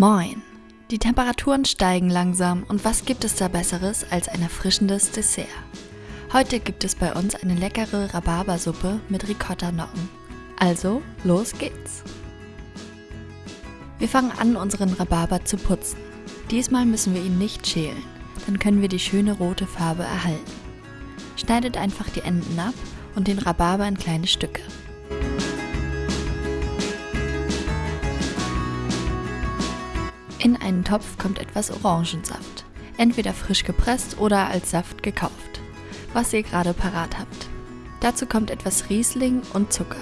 Moin! Die Temperaturen steigen langsam und was gibt es da besseres als ein erfrischendes Dessert? Heute gibt es bei uns eine leckere Rhabarbersuppe mit Ricotta-Nocken. Also, los geht's! Wir fangen an, unseren Rhabarber zu putzen. Diesmal müssen wir ihn nicht schälen, dann können wir die schöne rote Farbe erhalten. Schneidet einfach die Enden ab und den Rhabarber in kleine Stücke. In einen Topf kommt etwas Orangensaft, entweder frisch gepresst oder als Saft gekauft, was ihr gerade parat habt. Dazu kommt etwas Riesling und Zucker.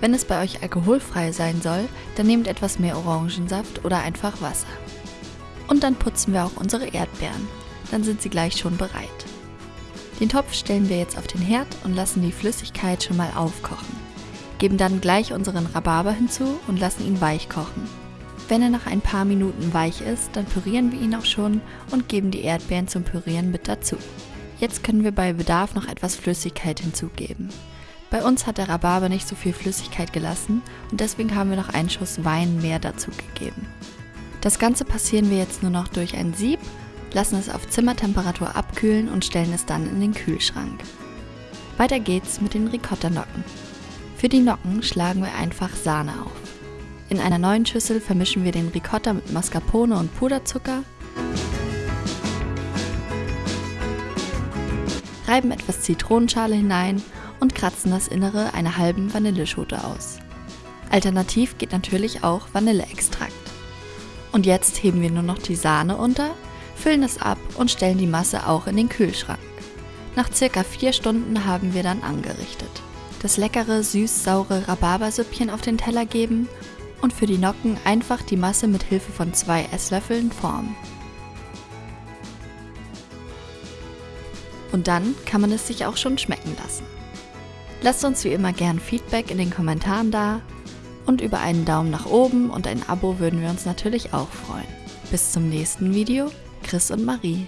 Wenn es bei euch alkoholfrei sein soll, dann nehmt etwas mehr Orangensaft oder einfach Wasser. Und dann putzen wir auch unsere Erdbeeren, dann sind sie gleich schon bereit. Den Topf stellen wir jetzt auf den Herd und lassen die Flüssigkeit schon mal aufkochen. Geben dann gleich unseren Rhabarber hinzu und lassen ihn weich kochen. Wenn er nach ein paar Minuten weich ist, dann pürieren wir ihn auch schon und geben die Erdbeeren zum Pürieren mit dazu. Jetzt können wir bei Bedarf noch etwas Flüssigkeit hinzugeben. Bei uns hat der Rhabarber nicht so viel Flüssigkeit gelassen und deswegen haben wir noch einen Schuss Wein mehr dazu gegeben. Das Ganze passieren wir jetzt nur noch durch ein Sieb, lassen es auf Zimmertemperatur abkühlen und stellen es dann in den Kühlschrank. Weiter geht's mit den Ricotta-Nocken. Für die Nocken schlagen wir einfach Sahne auf. In einer neuen Schüssel vermischen wir den Ricotta mit Mascarpone und Puderzucker, reiben etwas Zitronenschale hinein und kratzen das Innere einer halben Vanilleschote aus. Alternativ geht natürlich auch Vanilleextrakt. Und jetzt heben wir nur noch die Sahne unter, füllen es ab und stellen die Masse auch in den Kühlschrank. Nach circa 4 Stunden haben wir dann angerichtet. Das leckere süß-saure Rhabarbersüppchen auf den Teller geben und für die Nocken einfach die Masse mit Hilfe von zwei Esslöffeln formen. Und dann kann man es sich auch schon schmecken lassen. Lasst uns wie immer gern Feedback in den Kommentaren da und über einen Daumen nach oben und ein Abo würden wir uns natürlich auch freuen. Bis zum nächsten Video, Chris und Marie.